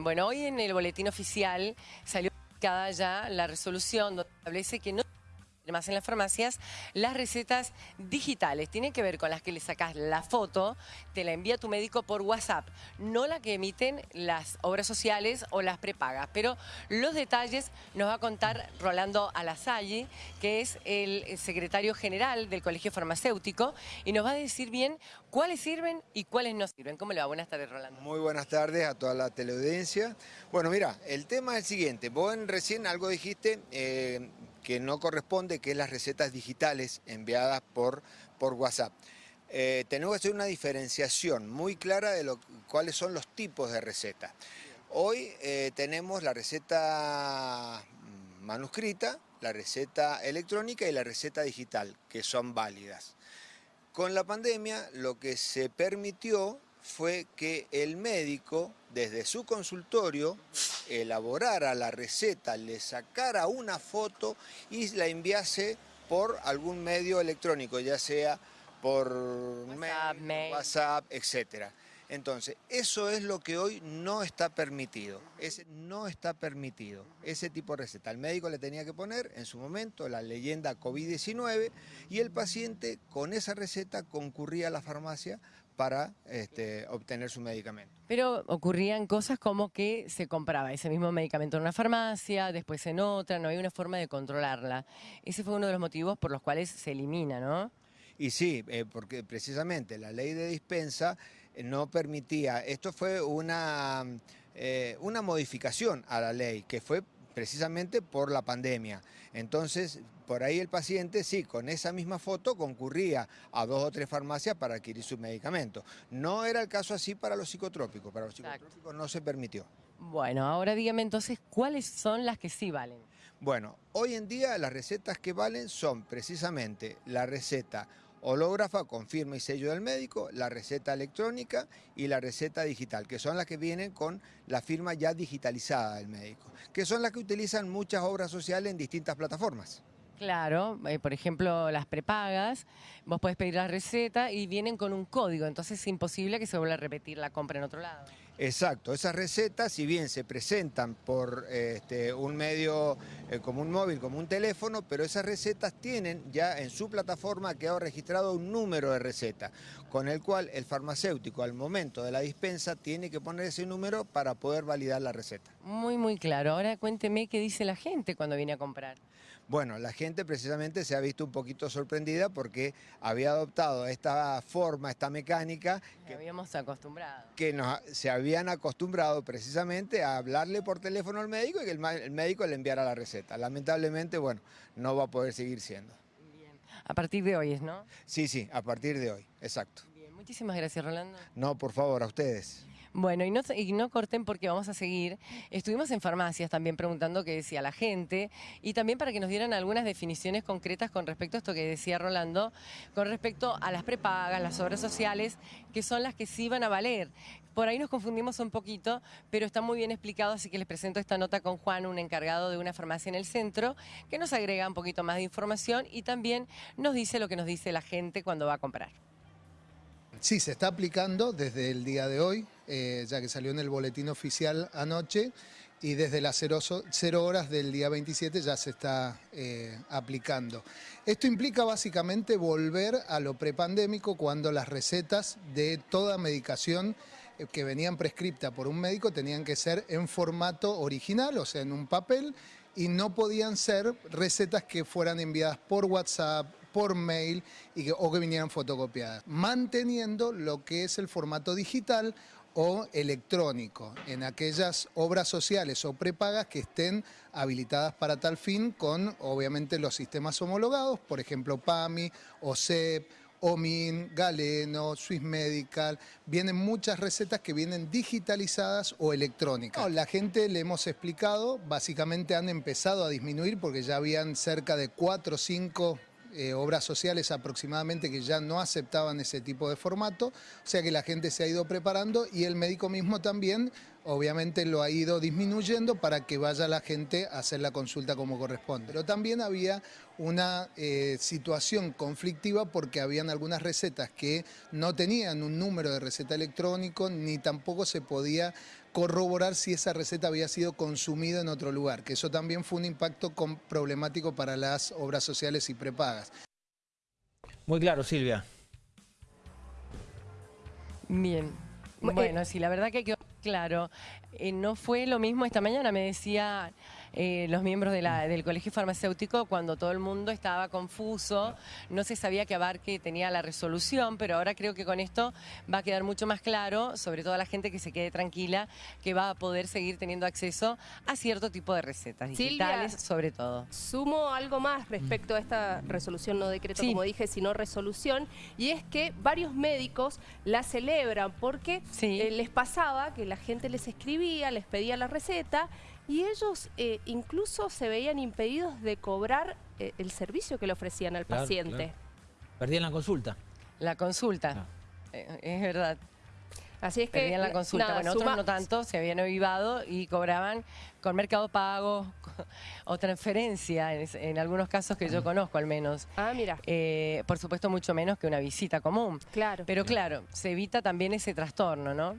Bueno, hoy en el boletín oficial salió publicada ya la resolución donde establece que no más en las farmacias, las recetas digitales. Tienen que ver con las que le sacas la foto, te la envía tu médico por WhatsApp, no la que emiten las obras sociales o las prepagas. Pero los detalles nos va a contar Rolando Alasalle, que es el secretario general del Colegio Farmacéutico, y nos va a decir bien cuáles sirven y cuáles no sirven. ¿Cómo le va? Buenas tardes, Rolando. Muy buenas tardes a toda la teleaudiencia. Bueno, mira, el tema es el siguiente. Vos recién algo dijiste... Eh, que no corresponde, que es las recetas digitales enviadas por, por WhatsApp. Eh, tenemos que hacer una diferenciación muy clara de lo, cuáles son los tipos de recetas. Hoy eh, tenemos la receta manuscrita, la receta electrónica y la receta digital, que son válidas. Con la pandemia lo que se permitió fue que el médico, desde su consultorio, elaborara la receta, le sacara una foto y la enviase por algún medio electrónico, ya sea por WhatsApp, mail, WhatsApp etc. Entonces, eso es lo que hoy no está permitido. Ese no está permitido, ese tipo de receta. El médico le tenía que poner en su momento la leyenda COVID-19 y el paciente con esa receta concurría a la farmacia para este, obtener su medicamento. Pero ocurrían cosas como que se compraba ese mismo medicamento en una farmacia, después en otra, no hay una forma de controlarla. Ese fue uno de los motivos por los cuales se elimina, ¿no? Y sí, eh, porque precisamente la ley de dispensa eh, no permitía, esto fue una, eh, una modificación a la ley, que fue precisamente por la pandemia. Entonces, por ahí el paciente, sí, con esa misma foto concurría a dos o tres farmacias para adquirir su medicamento. No era el caso así para los psicotrópicos, para los psicotrópicos no se permitió. Bueno, ahora dígame entonces, ¿cuáles son las que sí valen? Bueno, hoy en día las recetas que valen son precisamente la receta hológrafa con firma y sello del médico, la receta electrónica y la receta digital, que son las que vienen con la firma ya digitalizada del médico, que son las que utilizan muchas obras sociales en distintas plataformas. Claro, eh, por ejemplo, las prepagas, vos podés pedir la receta y vienen con un código, entonces es imposible que se vuelva a repetir la compra en otro lado. Exacto, esas recetas, si bien se presentan por este, un medio eh, como un móvil, como un teléfono, pero esas recetas tienen ya en su plataforma quedado registrado un número de receta, con el cual el farmacéutico al momento de la dispensa tiene que poner ese número para poder validar la receta. Muy, muy claro. Ahora cuénteme qué dice la gente cuando viene a comprar. Bueno, la gente precisamente se ha visto un poquito sorprendida porque había adoptado esta forma, esta mecánica... Que habíamos acostumbrado. Que nos, se habían acostumbrado precisamente a hablarle por teléfono al médico y que el, el médico le enviara la receta. Lamentablemente, bueno, no va a poder seguir siendo. Bien. A partir de hoy ¿no? Sí, sí, a partir de hoy, exacto. Bien, muchísimas gracias, Rolando. No, por favor, a ustedes. Bueno, y no, corten porque vamos a seguir. Estuvimos en farmacias también preguntando qué decía la gente y también para que nos dieran algunas definiciones concretas con respecto a esto que decía Rolando, con respecto a las prepagas, las obras sociales, que son las que sí van a valer. Por ahí nos confundimos un poquito, pero está muy bien explicado, así que les presento esta nota con Juan, un encargado de una farmacia en el centro, que nos agrega un poquito más de información y también nos dice lo que nos dice la gente cuando va a comprar. Sí, se está aplicando desde el día de hoy, eh, ya que salió en el boletín oficial anoche, y desde las 0, horas del día 27 ya se está eh, aplicando. Esto implica básicamente volver a lo prepandémico cuando las recetas de toda medicación eh, que venían prescriptas por un médico tenían que ser en formato original, o sea, en un papel, y no podían ser recetas que fueran enviadas por WhatsApp, por mail o que vinieran fotocopiadas, manteniendo lo que es el formato digital o electrónico en aquellas obras sociales o prepagas que estén habilitadas para tal fin con obviamente los sistemas homologados, por ejemplo PAMI, OSEP, OMIN, Galeno, Swiss Medical, vienen muchas recetas que vienen digitalizadas o electrónicas. la gente le hemos explicado, básicamente han empezado a disminuir porque ya habían cerca de 4 o 5 eh, obras sociales aproximadamente que ya no aceptaban ese tipo de formato, o sea que la gente se ha ido preparando y el médico mismo también obviamente lo ha ido disminuyendo para que vaya la gente a hacer la consulta como corresponde. Pero también había una eh, situación conflictiva porque habían algunas recetas que no tenían un número de receta electrónico ni tampoco se podía corroborar si esa receta había sido consumida en otro lugar, que eso también fue un impacto con- problemático para las obras sociales y prepagas. Muy claro, Silvia. Bien. Bu- Bueno, sí, la verdad que quedó claro. Eh, no fue lo mismo esta mañana, me decía eh, los miembros de la- del colegio farmacéutico cuando todo el mundo estaba confuso, no se sabía que Abarque tenía la resolución, pero ahora creo que con esto va a quedar mucho más claro, sobre todo a la gente que se quede tranquila, que va a poder seguir teniendo acceso a cierto tipo de recetas Silvia. digitales, sobre todo. Sumo algo más respecto a esta resolución, no decreto, Sí. como dije, sino resolución, y es que varios médicos la celebran porque Sí. eh, les pasaba que la gente les escribía, les pedía la receta, y ellos eh, incluso se veían impedidos de cobrar eh, el servicio que le ofrecían al Claro, paciente. claro. Perdían la consulta. La consulta, Ah. eh, es verdad. Así es que Perdían la consulta. nada, bueno, otros no tanto, se habían avivado y cobraban con Mercado Pago o transferencia, en, en algunos casos que yo conozco al menos. Ah, mira, Eh, por supuesto, mucho menos que una visita común. claro. Pero claro, se evita también ese trastorno, ¿no?